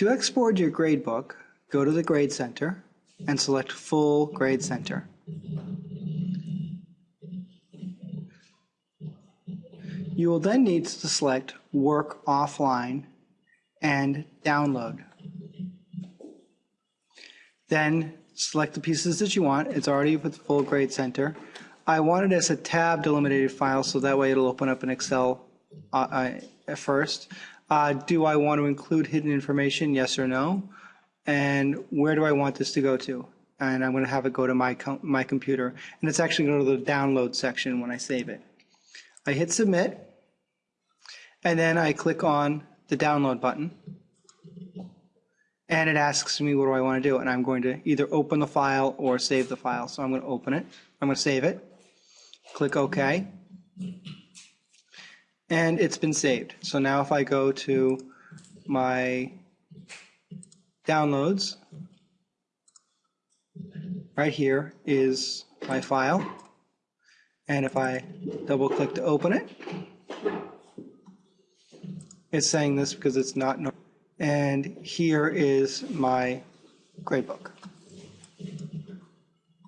To export your gradebook, go to the Grade Center and select Full Grade Center. You will then need to select Work Offline and Download. Then select the pieces that you want. It's already with Full Grade Center. I want it as a tab delimited file so that way it'll open up in Excel uh, uh, at first. Uh, do I want to include hidden information? Yes or no? And where do I want this to go to? And I'm going to have it go to my, com my computer. And it's actually going to the download section when I save it. I hit submit. And then I click on the download button. And it asks me what do I want to do. And I'm going to either open the file or save the file. So I'm going to open it. I'm going to save it. Click OK. And it's been saved. So now if I go to my downloads, right here is my file. And if I double click to open it, it's saying this because it's not. And here is my gradebook.